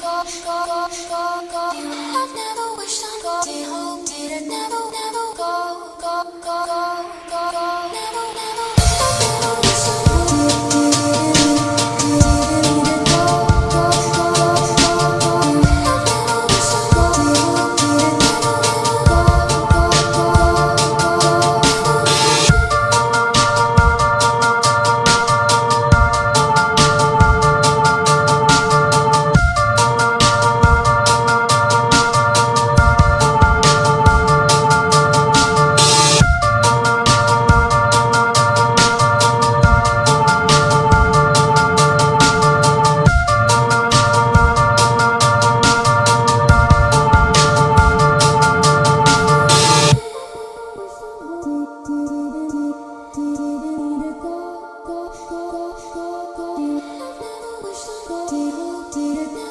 go, go, go, go, go. You have never wished on go. Did hope, did it never, never. did it now.